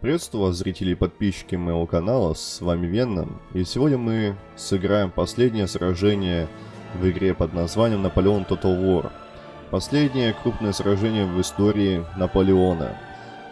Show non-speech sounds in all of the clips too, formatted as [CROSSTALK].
Приветствую вас, зрители и подписчики моего канала, с вами Венном, и сегодня мы сыграем последнее сражение в игре под названием Наполеон Total War. Последнее крупное сражение в истории Наполеона.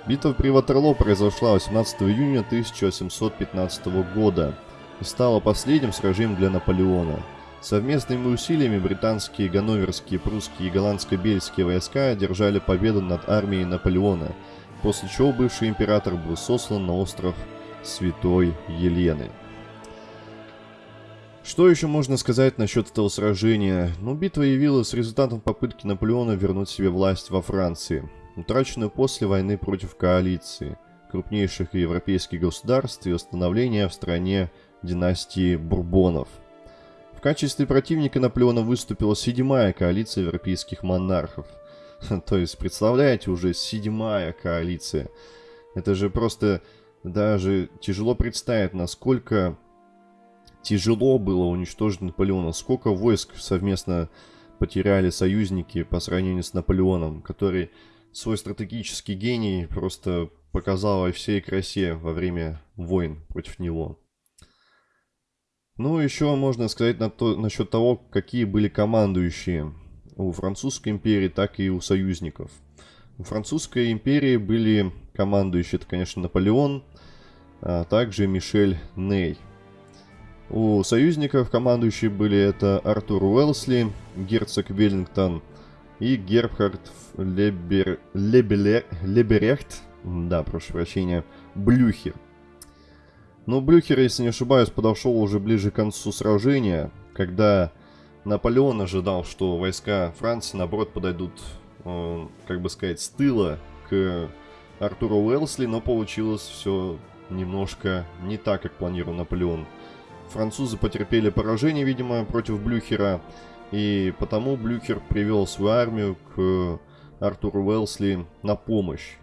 Битва при Ватерлоо произошла 18 июня 1715 года и стала последним сражением для Наполеона. Совместными усилиями британские, ганноверские, прусские и голландско-бельские войска одержали победу над армией Наполеона, после чего бывший император был сослан на остров Святой Елены. Что еще можно сказать насчет этого сражения? Ну, битва явилась результатом попытки Наполеона вернуть себе власть во Франции, утраченную после войны против коалиции крупнейших европейских государств и установления в стране династии Бурбонов – в качестве противника Наполеона выступила седьмая коалиция европейских монархов. [LAUGHS] То есть, представляете, уже седьмая коалиция. Это же просто даже тяжело представить, насколько тяжело было уничтожить Наполеона. Сколько войск совместно потеряли союзники по сравнению с Наполеоном, который свой стратегический гений просто показал во всей красе во время войн против него. Ну, еще можно сказать на то, насчет того, какие были командующие у Французской империи, так и у союзников. У Французской империи были командующие, это, конечно, Наполеон, а также Мишель Ней. У союзников командующие были это Артур Уэлсли, герцог Веллингтон и Гербхард Лебер... Лебеле... Леберехт, да, прошу прощения, Блюхер – но Блюхер, если не ошибаюсь, подошел уже ближе к концу сражения, когда Наполеон ожидал, что войска Франции, наоборот, подойдут, э, как бы сказать, с тыла к Артуру Уэлсли, но получилось все немножко не так, как планировал Наполеон. Французы потерпели поражение, видимо, против Блюхера, и потому Блюхер привел свою армию к Артуру Уэлсли на помощь,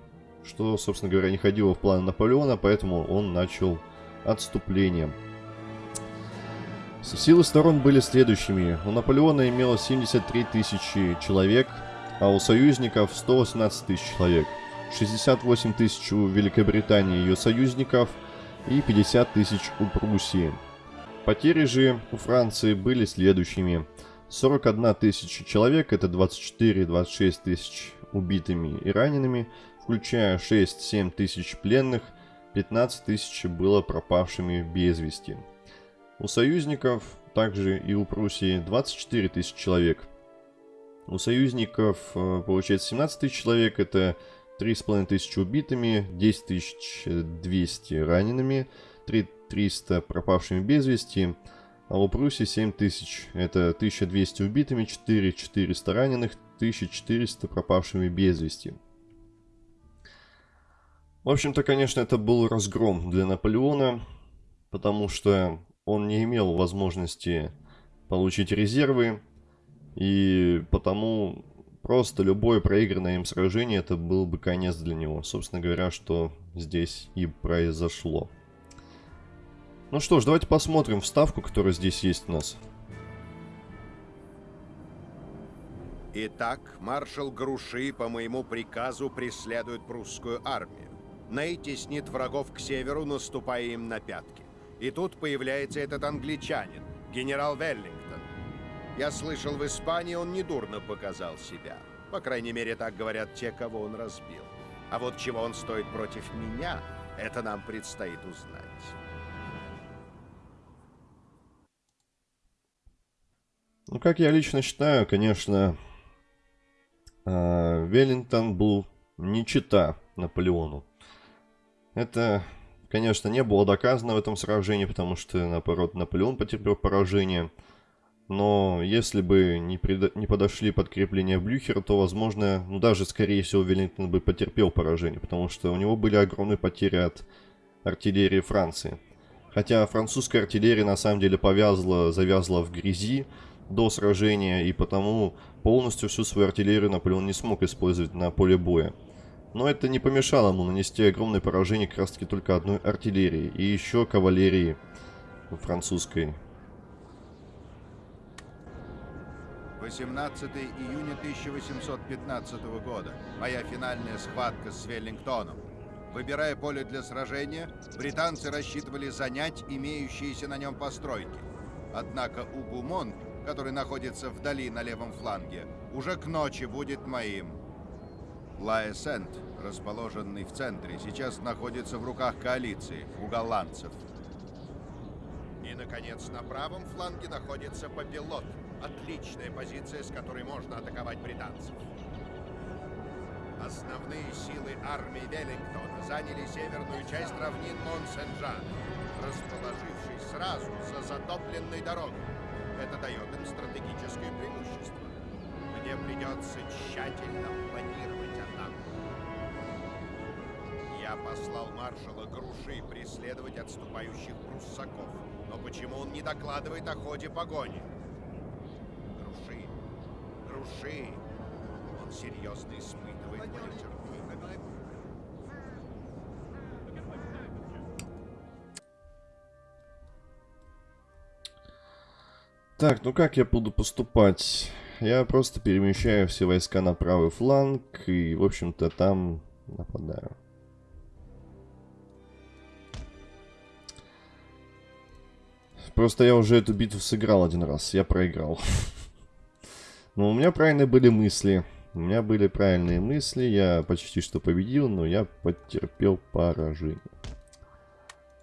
что, собственно говоря, не ходило в план Наполеона, поэтому он начал отступлением. Силы сторон были следующими. У Наполеона имелось 73 тысячи человек, а у союзников 118 тысяч человек. 68 тысяч у Великобритании и ее союзников и 50 тысяч у Пруссии. Потери же у Франции были следующими. 41 тысяча человек, это 24-26 тысяч убитыми и ранеными, включая 6-7 тысяч пленных 15 тысяч было пропавшими без вести. У союзников, также и у Пруссии, 24 тысячи человек. У союзников, э, получается, 17 тысяч человек, это 3,5 тысячи убитыми, 10 200 ранеными, 3 300 пропавшими без вести, а у Пруссии 7 тысяч, это 1200 убитыми, 4 400 раненых, 1400 пропавшими без вести. В общем-то, конечно, это был разгром для Наполеона, потому что он не имел возможности получить резервы, и потому просто любое проигранное им сражение это был бы конец для него. Собственно говоря, что здесь и произошло. Ну что ж, давайте посмотрим вставку, которая здесь есть у нас. Итак, маршал Груши по моему приказу преследует прусскую армию. Ней теснит врагов к северу, наступая им на пятки. И тут появляется этот англичанин, генерал Веллингтон. Я слышал, в Испании он недурно показал себя. По крайней мере, так говорят те, кого он разбил. А вот чего он стоит против меня, это нам предстоит узнать. Ну, как я лично считаю, конечно, а, Веллингтон был не чита Наполеону. Это, конечно, не было доказано в этом сражении, потому что, наоборот, Наполеон потерпел поражение. Но если бы не, пред... не подошли подкрепления Блюхера, то, возможно, ну даже, скорее всего, Веллингтон бы потерпел поражение, потому что у него были огромные потери от артиллерии Франции. Хотя французская артиллерия на самом деле повязла, завязла в грязи до сражения, и потому полностью всю свою артиллерию Наполеон не смог использовать на поле боя. Но это не помешало ему нанести огромное поражение как раз таки только одной артиллерии и еще кавалерии французской. 18 июня 1815 года. Моя финальная схватка с Веллингтоном. Выбирая поле для сражения, британцы рассчитывали занять имеющиеся на нем постройки. Однако Угумон, который находится вдали на левом фланге, уже к ночи будет моим. Лаэсент, расположенный в центре, сейчас находится в руках коалиции, у голландцев. И, наконец, на правом фланге находится Папилот. Отличная позиция, с которой можно атаковать британцев. Основные силы армии Веллингтона заняли северную часть равнин Монсен-Жан, расположившись сразу за затопленной дорогой. Это дает им стратегическое преимущество. Мне придется тщательно планировать послал маршала Груши преследовать отступающих пруссаков. Но почему он не докладывает о ходе погони? Груши, Груши, он серьезно испытывает мое терпение. Так, ну как я буду поступать? Я просто перемещаю все войска на правый фланг и, в общем-то, там нападаю. Просто я уже эту битву сыграл один раз, я проиграл. [LAUGHS] Но у меня правильные были мысли. У меня были правильные мысли, я почти что победил, но я потерпел поражение.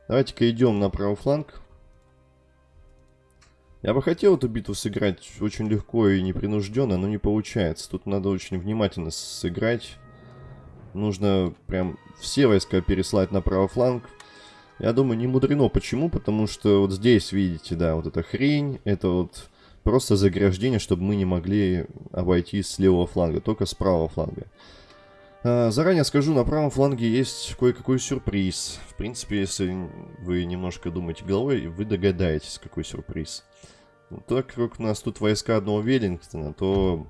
Давайте-ка идем на правый фланг. Я бы хотел эту битву сыграть очень легко и непринужденно, но не получается. Тут надо очень внимательно сыграть. Нужно прям все войска переслать на правый фланг. Я думаю, не мудрено. Почему? Потому что вот здесь, видите, да, вот эта хрень, это вот просто заграждение, чтобы мы не могли обойти с левого фланга, только с правого фланга. А, заранее скажу, на правом фланге есть кое-какой сюрприз. В принципе, если вы немножко думаете головой, вы догадаетесь, какой сюрприз. Так как у нас тут войска одного Веллингтона, то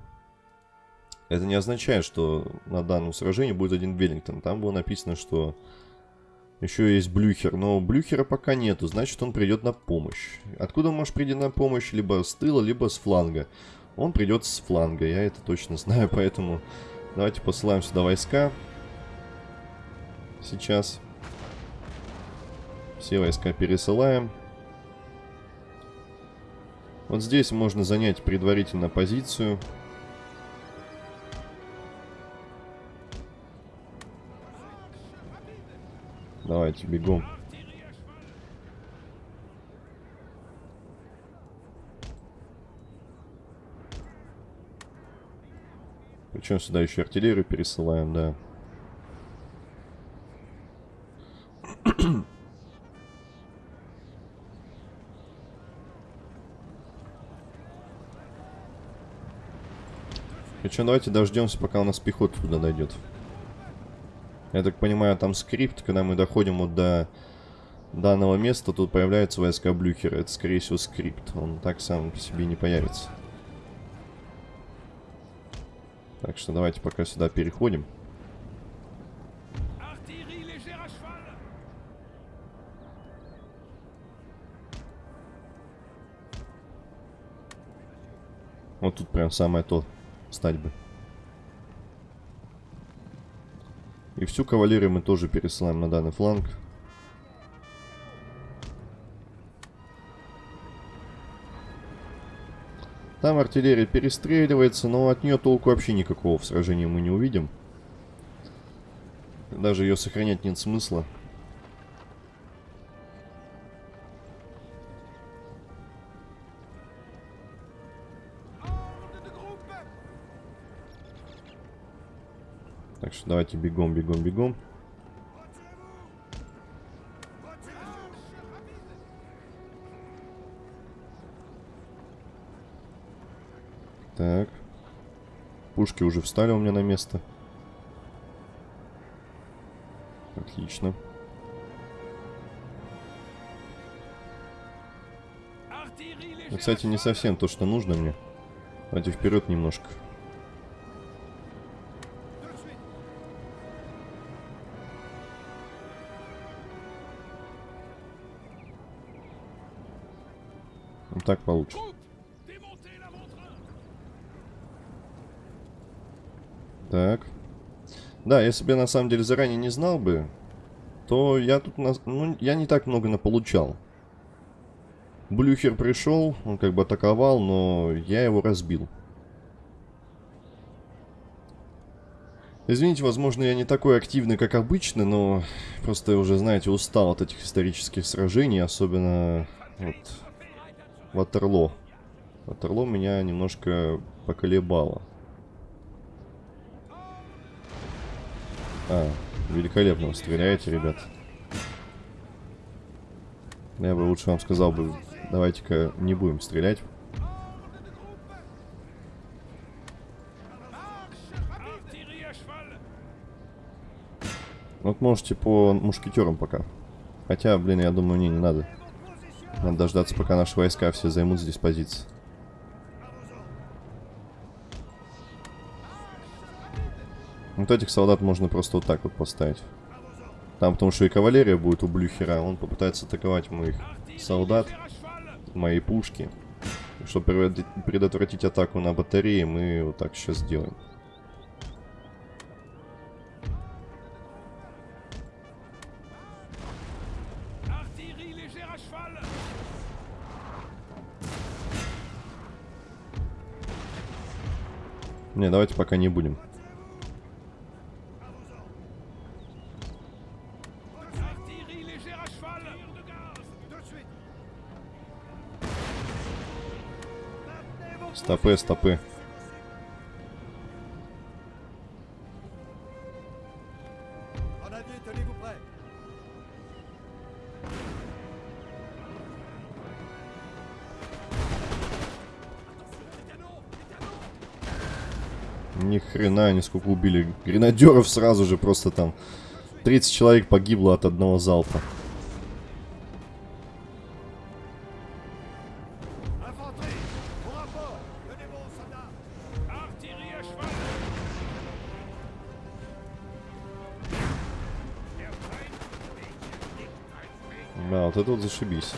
это не означает, что на данном сражении будет один Веллингтон. Там было написано, что еще есть Блюхер, но Блюхера пока нету, значит он придет на помощь. Откуда может прийти на помощь? Либо с тыла, либо с фланга. Он придет с фланга, я это точно [LAUGHS] знаю, поэтому давайте посылаем сюда войска. Сейчас. Все войска пересылаем. Вот здесь можно занять предварительно позицию. Давайте, бегом. Причем сюда еще артиллерию пересылаем, да. Причем давайте дождемся, пока у нас пехота туда дойдет. Я так понимаю, там скрипт, когда мы доходим вот до данного места, тут появляются войска Блюхера. Это, скорее всего, скрипт. Он так сам по себе не появится. Так что давайте пока сюда переходим. Вот тут прям самое то стать бы. И всю кавалерию мы тоже пересылаем на данный фланг. Там артиллерия перестреливается, но от нее толку вообще никакого в сражении мы не увидим. Даже ее сохранять нет смысла. Что давайте бегом, бегом, бегом. Так. Пушки уже встали у меня на место. Отлично. Ну, кстати, не совсем то, что нужно мне. Давайте вперед немножко. Так получше. Так. Да, если бы я на самом деле заранее не знал бы, то я тут, на... ну, я не так много наполучал. Блюхер пришел, он как бы атаковал, но я его разбил. Извините, возможно, я не такой активный, как обычно, но просто уже, знаете, устал от этих исторических сражений, особенно вот Ватерло. Ватерло меня немножко поколебало. А, великолепно вы стреляете, ребят. Я бы лучше вам сказал бы, давайте-ка не будем стрелять. Вот можете по мушкетерам пока. Хотя, блин, я думаю, не, не надо. Надо дождаться, пока наши войска все займут здесь позиции. Вот этих солдат можно просто вот так вот поставить. Там потому что и кавалерия будет у Блюхера. Он попытается атаковать моих солдат, мои пушки. Чтобы предотвратить атаку на батареи, мы вот так сейчас сделаем. Не, давайте пока не будем. Стопы, стопы. Ни хрена они сколько убили. Гренадеров сразу же просто там 30 человек погибло от одного залпа. Да, вот это вот зашибись.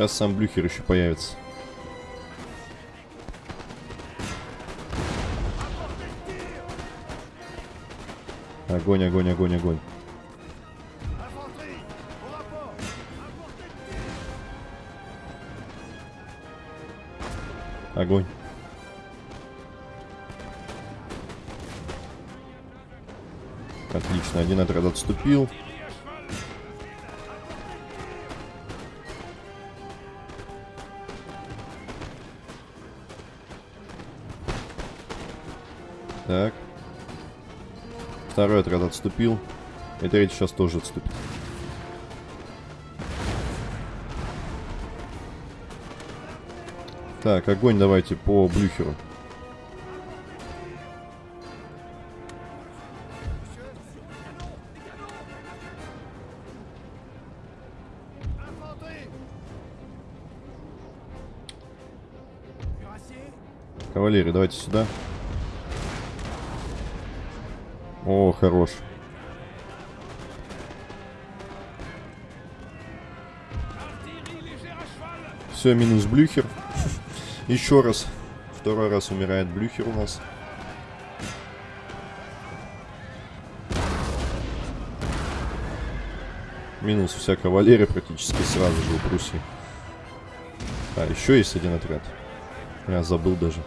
Сейчас сам Блюхер еще появится. Огонь, огонь, огонь, огонь. Огонь. Отлично, один отряд отступил. Второй отряд отступил. И третий сейчас тоже отступит. Так, огонь давайте по Блюхеру. Кавалерия, давайте сюда. Хорош. Все, минус Блюхер. [LAUGHS] Еще раз. Второй раз умирает Блюхер у нас. Минус вся кавалерия практически сразу же у Пруссии. А, еще есть один отряд. Я забыл даже.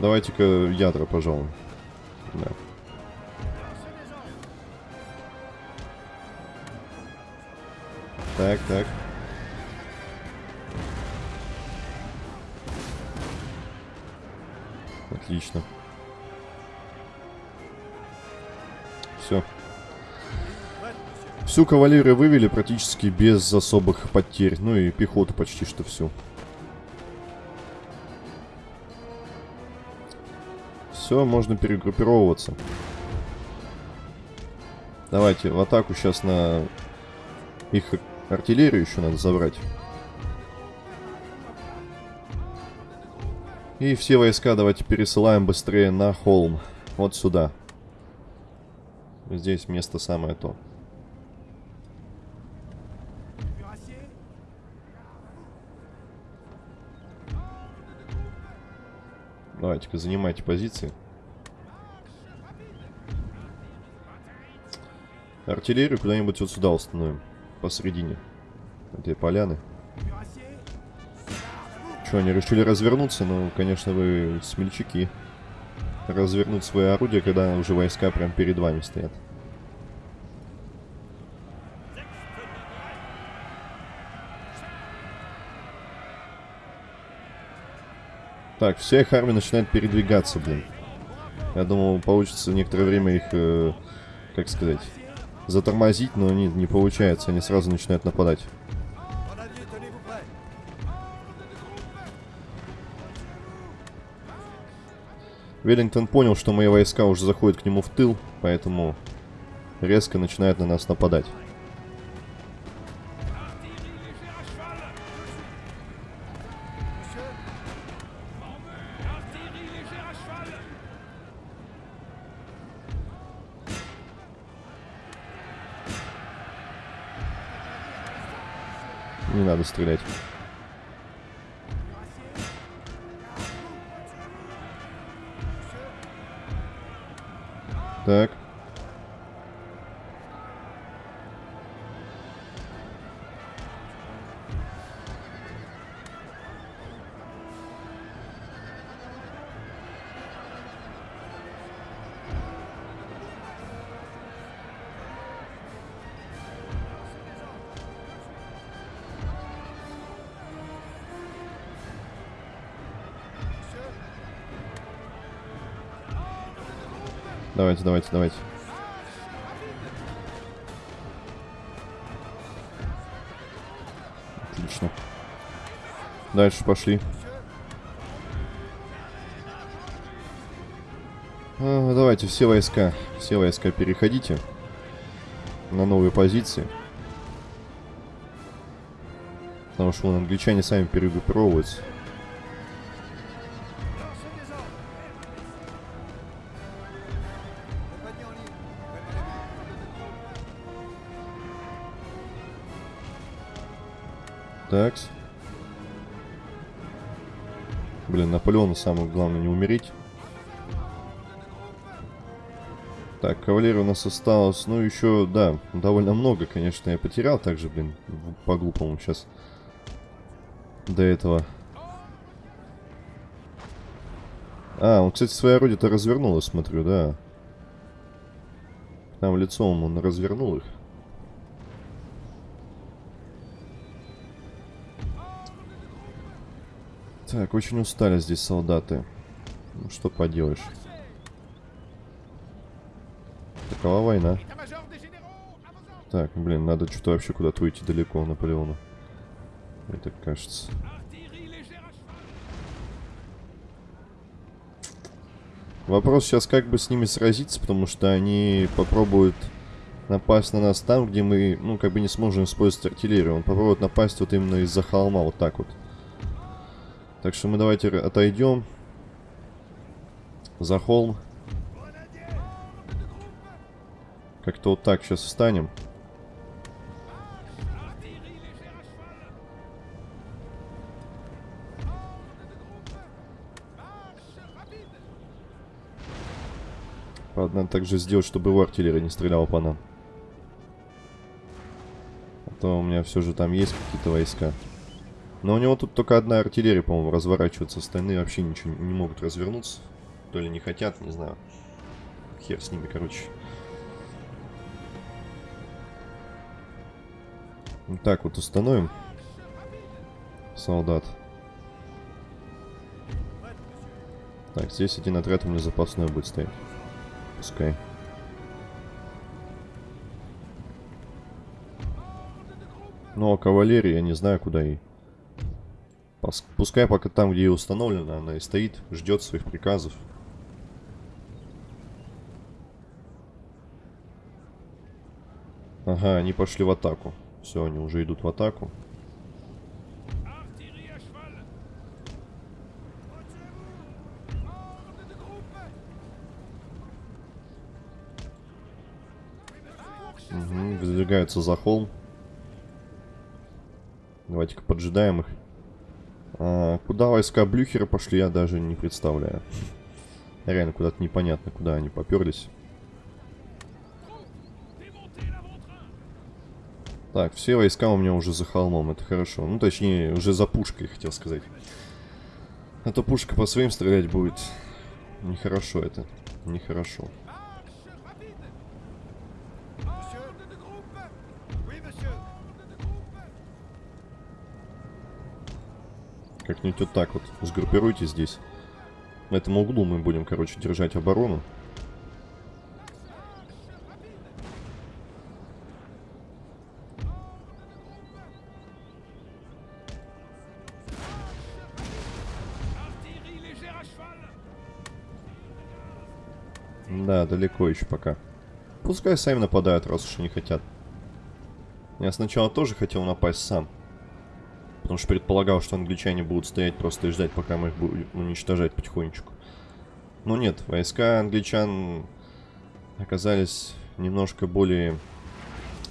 Давайте-ка ядра, пожалуй. Да. Так, так. Отлично. Все. Всю кавалерию вывели практически без особых потерь. Ну и пехоту почти что всю. Все, можно перегруппировываться. Давайте в атаку сейчас на их артиллерию еще надо забрать. И все войска давайте пересылаем быстрее на холм. Вот сюда. Здесь место самое то. Давайте-ка занимайте позиции. Артиллерию куда-нибудь вот сюда установим. Посередине этой поляны. Что, они решили развернуться? Ну, конечно, вы смельчаки. Развернуть свои орудия, когда уже войска прям перед вами стоят. Так, вся их армия начинает передвигаться, блин. Я думал, получится некоторое время их, э, как сказать, затормозить, но не, не получается. Они сразу начинают нападать. Веллингтон понял, что мои войска уже заходят к нему в тыл, поэтому резко начинает на нас нападать. Стрелять. Так. Давайте, давайте, давайте. Отлично. Дальше пошли. А, давайте, все войска, все войска переходите на новые позиции. Потому что вон, англичане сами перегруппировываются. Блин, Наполеону самое главное не умереть. Так, кавалерия у нас осталось. Ну, еще, да, довольно много, конечно, я потерял также, блин, по-глупому сейчас. До этого. А, он, кстати, свои орудия-то развернул, я смотрю, да. Там лицом он развернул их. Так, очень устали здесь солдаты. Ну, что поделаешь. Такова война. Так, блин, надо что-то вообще куда-то уйти далеко Наполеону. Мне так кажется. Вопрос сейчас, как бы с ними сразиться, потому что они попробуют напасть на нас там, где мы, ну, как бы не сможем использовать артиллерию. Он попробует напасть вот именно из-за холма, вот так вот. Так что мы давайте отойдем за холм. Как-то вот так сейчас встанем. Надо также сделать, чтобы его артиллерия не стреляла по нам. А то у меня все же там есть какие-то войска. Но у него тут только одна артиллерия, по-моему, разворачивается. Остальные вообще ничего не могут развернуться. То ли не хотят, не знаю. Хер с ними, короче. Вот так вот установим. Солдат. Так, здесь один отряд у меня запасной будет стоять. Пускай. Ну, а кавалерия, я не знаю, куда ей. Пускай пока там, где и установлена, она и стоит, ждет своих приказов. Ага, они пошли в атаку. Все, они уже идут в атаку. Угу, выдвигаются за холм. Давайте-ка поджидаем их. А, куда войска Блюхера пошли, я даже не представляю. Реально, куда-то непонятно, куда они поперлись. Так, все войска у меня уже за холмом, это хорошо. Ну, точнее, уже за пушкой, хотел сказать. А то пушка по своим стрелять будет. Нехорошо это. Нехорошо. Как-нибудь вот так вот сгруппируйте здесь. На этом углу мы будем, короче, держать оборону. Да, далеко еще пока. Пускай сами нападают, раз уж не хотят. Я сначала тоже хотел напасть сам. Потому что предполагал, что англичане будут стоять просто и ждать, пока мы их будем уничтожать потихонечку. Но нет, войска англичан оказались немножко более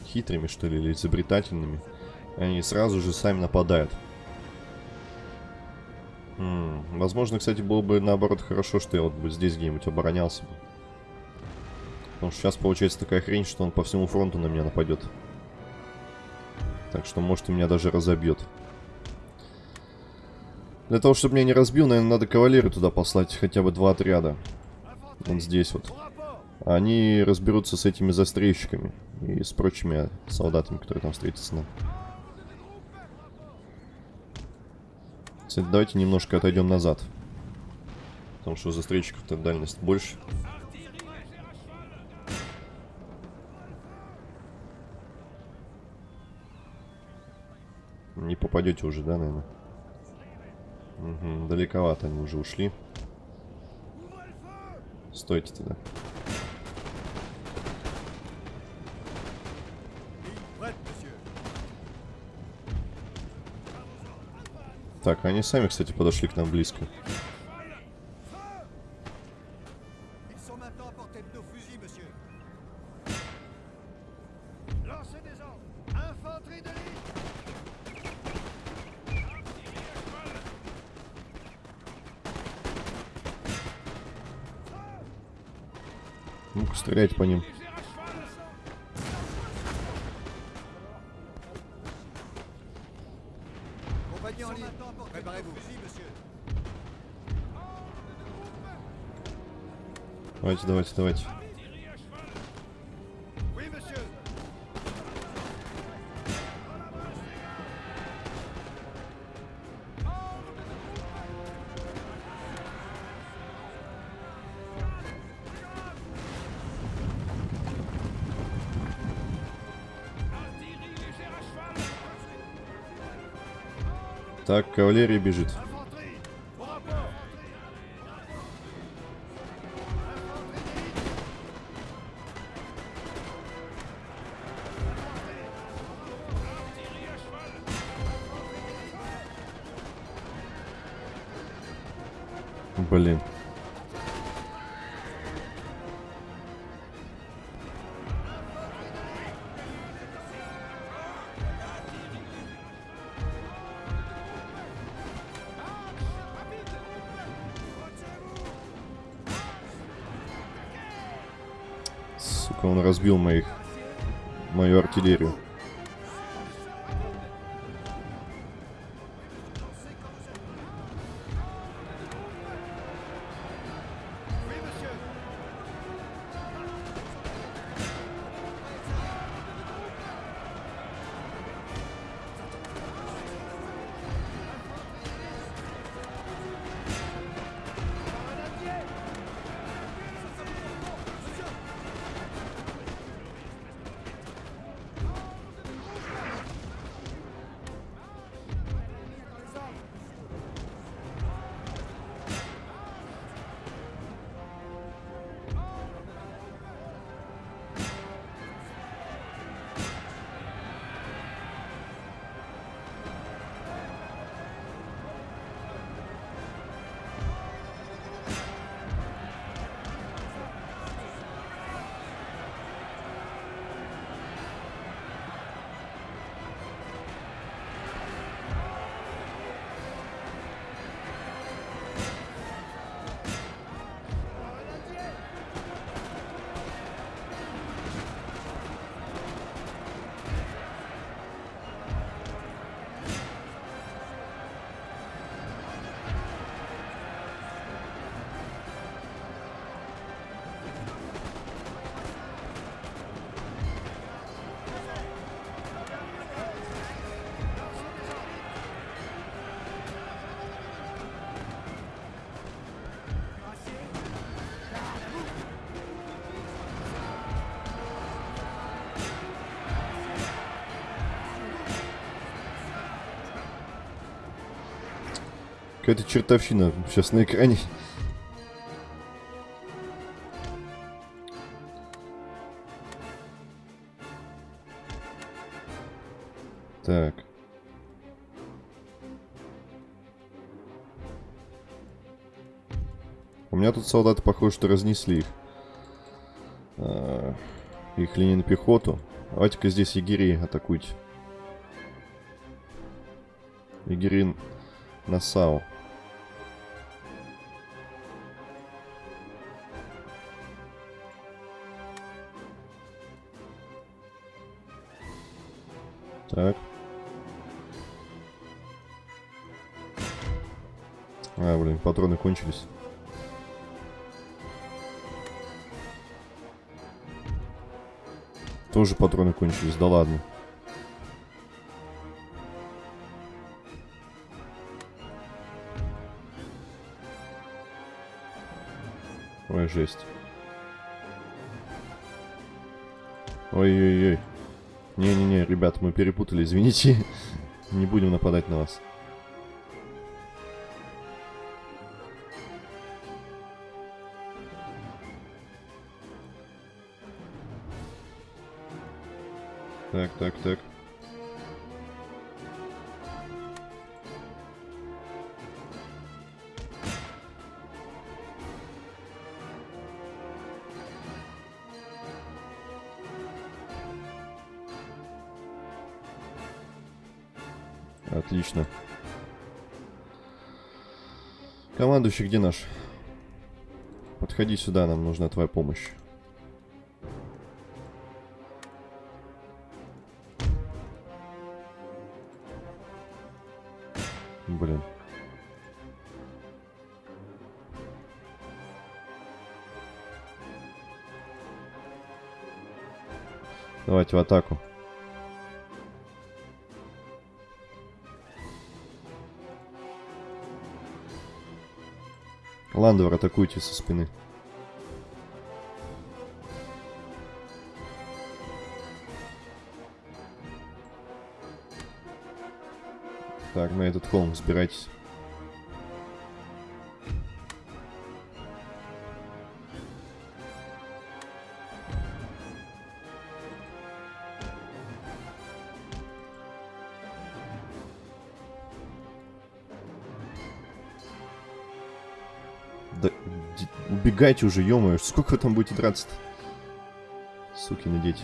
хитрыми, что ли, или изобретательными. Они сразу же сами нападают. М -м, возможно, кстати, было бы наоборот хорошо, что я вот бы здесь где-нибудь оборонялся бы. Потому что сейчас получается такая хрень, что он по всему фронту на меня нападет. Так что, может, и меня даже разобьет. Для того, чтобы меня не разбил, наверное, надо кавалерию туда послать, хотя бы два отряда. Вот здесь вот. Они разберутся с этими застрельщиками и с прочими солдатами, которые там встретятся нам. Кстати, давайте немножко отойдем назад. Потому что у застрельщиков-то дальность больше. Не попадете уже, да, наверное? Угу, далековато они уже ушли. Стойте тогда. Так, они сами, кстати, подошли к нам близко. Стреляйте по ним. Давайте, давайте, давайте. Так, кавалерия бежит. Разбил моих... Мою артиллерию. Какая-то чертовщина сейчас на экране. Так. У меня тут солдаты, похоже, что разнесли их. А, их линии на пехоту. Давайте-ка здесь егерей атакуйте. Егерин Насау. Так. А, блин, патроны кончились. Тоже патроны кончились, да ладно. Ой, жесть. Ой-ой-ой. Не-не-не, ребят, мы перепутали, извините. Не будем нападать на вас. Так, так, так. Отлично. Командующий, где наш? Подходи сюда, нам нужна твоя помощь. Блин. Давайте в атаку. Ландовер, атакуйте со спины. Так, на этот холм взбирайтесь. Убегайте уже, ё сколько вы там будете драться-то? Сукины дети.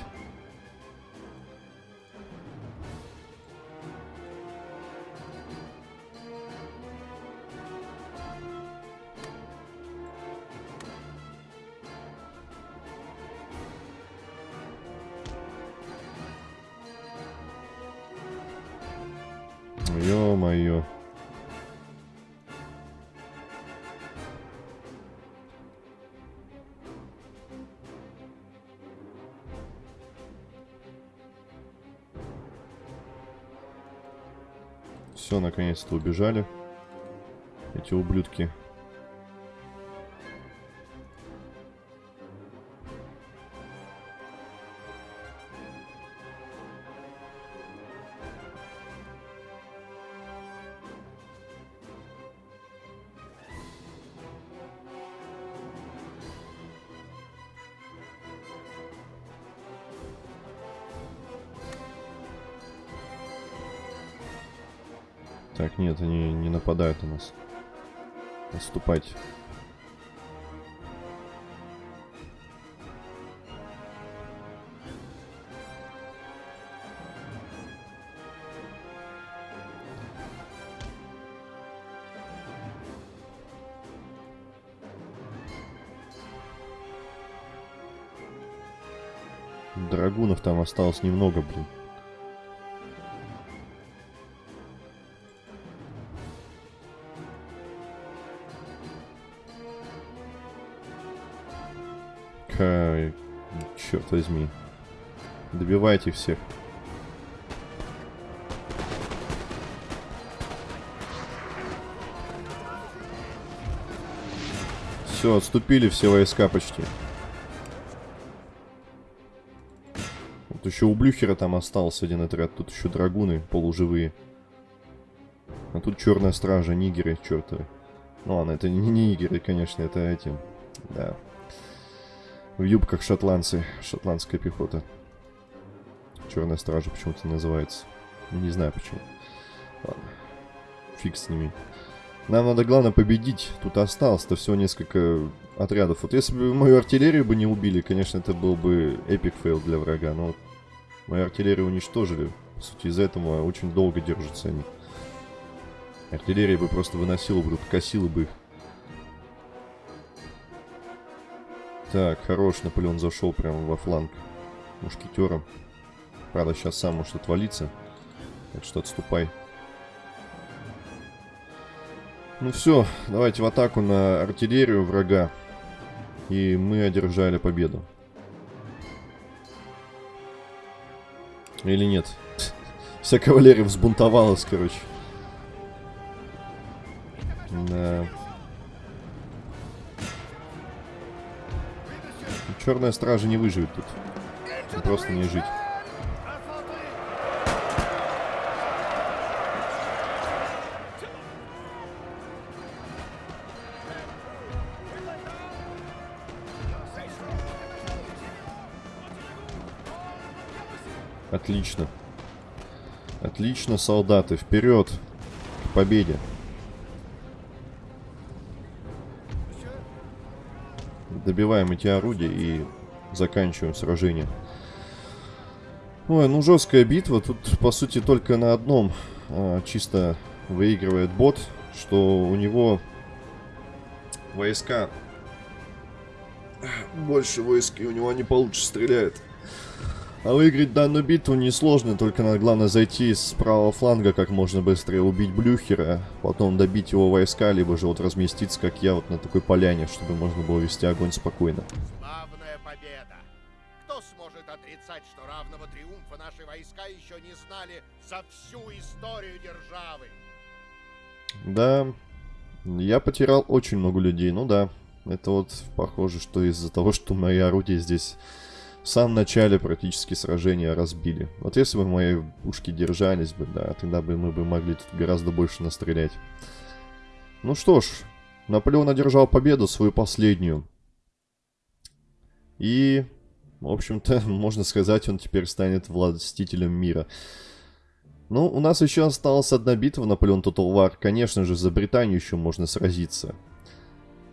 Наконец-то убежали. Эти ублюдки. Так, нет, они не нападают на нас. Отступайте. Драгунов там осталось немного, блин. Возьми. Добивайте всех. Все, отступили все войска почти. Вот еще у Блюхера там остался один отряд. Тут еще драгуны полуживые. А тут черная стража, нигеры, чертовы. Ну ладно, это не нигеры, конечно, это эти. Да. В юбках шотландцы, шотландская пехота. Черная стража почему-то называется. Не знаю почему. Ладно. Фиг с ними. Нам надо, главное, победить. Тут осталось-то всего несколько отрядов. Вот если бы мою артиллерию бы не убили, конечно, это был бы epic fail для врага. Но мою артиллерию уничтожили. По сути, из-за этого очень долго держатся они. Артиллерия бы просто выносила бы, тут косила бы их. Так, хорош, Наполеон зашел прямо во фланг мушкетером. Правда, сейчас сам может отвалиться. Так что отступай. Ну все, давайте в атаку на артиллерию врага. И мы одержали победу. Или нет? [LAUGHS] Вся кавалерия взбунтовалась, короче. Да. Черная стража не выживет тут. Просто не жить. Отлично. Отлично, солдаты. Вперед. К победе. Добиваем эти орудия и заканчиваем сражение. Ой, ну жесткая битва. Тут, по сути, только на одном а, чисто выигрывает бот, что у него войска больше войск, и у него они получше стреляют. А выиграть данную битву несложно, только надо главное зайти с правого фланга как можно быстрее, убить Блюхера, потом добить его войска, либо же вот разместиться, как я, вот на такой поляне, чтобы можно было вести огонь спокойно. Славная победа! Кто сможет отрицать, что равного триумфа наши войска еще не знали за всю историю державы? Да, я потерял очень много людей, ну да. Это вот похоже, что из-за того, что мои орудия здесь в самом начале практически сражения разбили. Вот если бы мои пушки держались бы, да, тогда бы мы бы могли тут гораздо больше настрелять. Ну что ж, Наполеон одержал победу, свою последнюю. И, в общем-то, [LAUGHS] можно сказать, он теперь станет властителем мира. Ну, у нас еще осталась одна битва, Наполеон Total War. Конечно же, за Британию еще можно сразиться.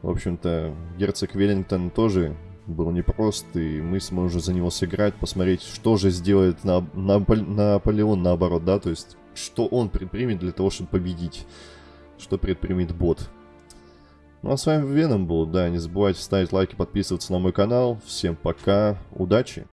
В общем-то, герцог Веллингтон тоже был непрост, и мы сможем за него сыграть, посмотреть, что же сделает на, на, Наполеон наоборот, да, то есть, что он предпримет для того, чтобы победить, что предпримет бот. Ну а с вами Веном был, да, не забывайте ставить лайки, подписываться на мой канал, всем пока, удачи!